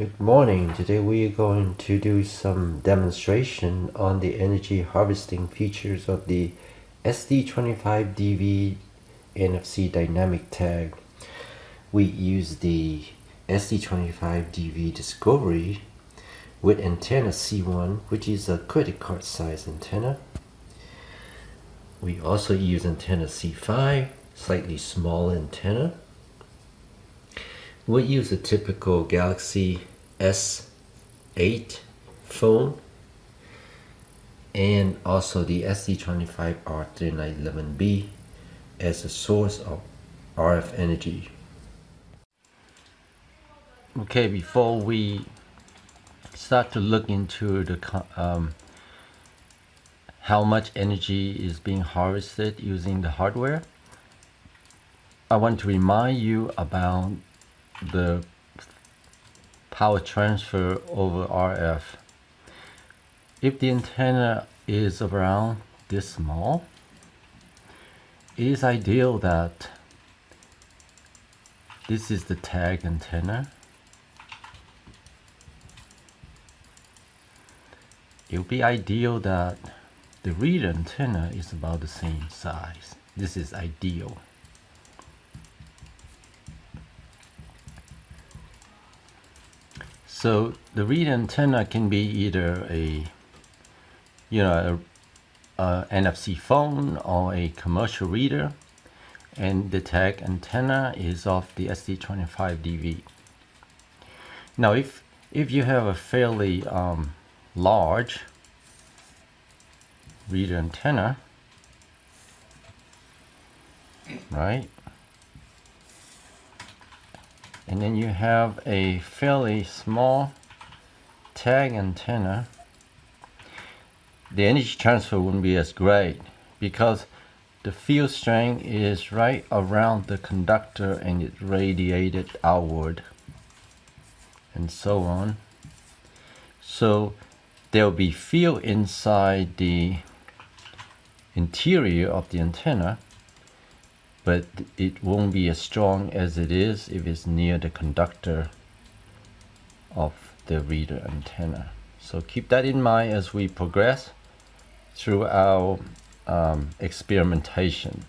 Good morning. Today we are going to do some demonstration on the energy harvesting features of the ST25DV NFC dynamic tag. We use the ST25DV Discovery with antenna C1 which is a credit card size antenna. We also use antenna C5, slightly small antenna. We use a typical Galaxy S8 phone and also the ST25R3911B as a source of RF energy. Okay, before we start to look into the um, how much energy is being harvested using the hardware, I want to remind you about the power transfer over RF. If the antenna is around this small, it is ideal that this is the tag antenna. It would be ideal that the read antenna is about the same size. This is ideal. So the read antenna can be either a, you know, a, a NFC phone or a commercial reader. And the tag antenna is of the ST25DV. Now, if if you have a fairly um, large reader antenna, right? And then you have a fairly small tag antenna. The energy transfer wouldn't be as great because the field strength is right around the conductor and it radiated outward and so on. So there'll be field inside the interior of the antenna but it won't be as strong as it is if it's near the conductor of the reader antenna. So keep that in mind as we progress through our um, experimentation.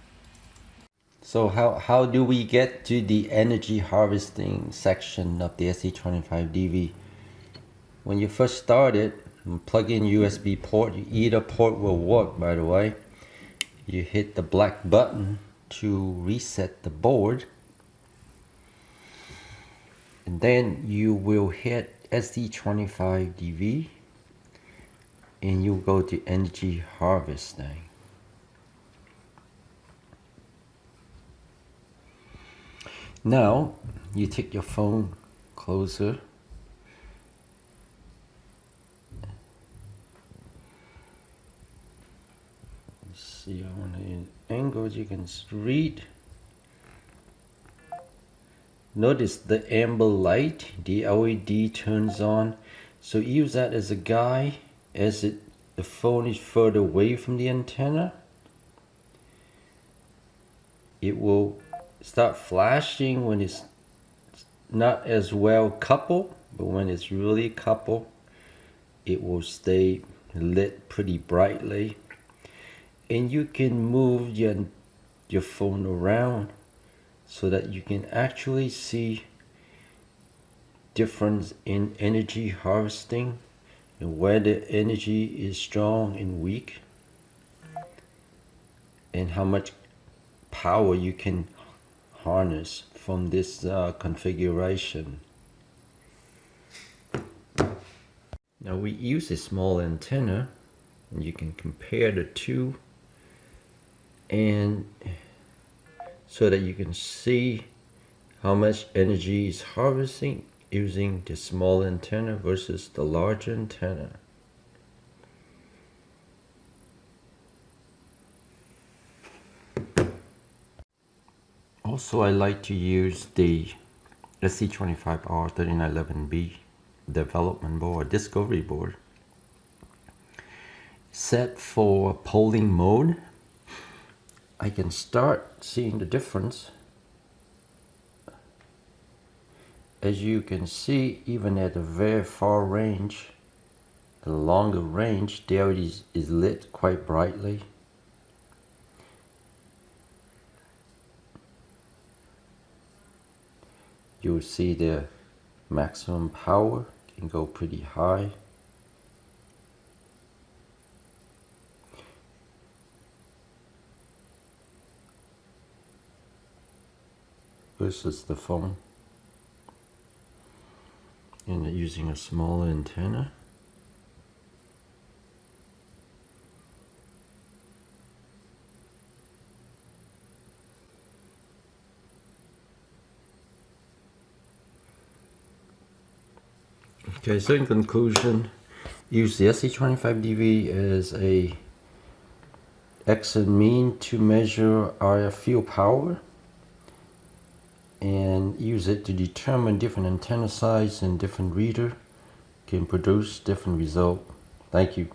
So how, how do we get to the energy harvesting section of the ST25DV? When you first start it, plug in USB port, either port will work by the way. You hit the black button to reset the board. And then you will hit ST25DV and you go to energy harvesting. Now you take your phone closer see want to angles you can read. Notice the amber light the LED turns on. So use that as a guide as it the phone is further away from the antenna. It will start flashing when it's not as well coupled but when it's really coupled it will stay lit pretty brightly and you can move your, your phone around so that you can actually see difference in energy harvesting and where the energy is strong and weak and how much power you can harness from this uh, configuration. Now we use a small antenna and you can compare the two and so that you can see how much energy is harvesting using the small antenna versus the large antenna. Also, I like to use the ST25R3911B development board, discovery board, set for polling mode I can start seeing the difference. As you can see even at a very far range the longer range there is, is lit quite brightly. You'll see the maximum power can go pretty high versus the phone. And using a small antenna. Okay, so in conclusion, use the ST25DV as a excellent mean to measure RF field power and use it to determine different antenna size and different reader can produce different result. Thank you.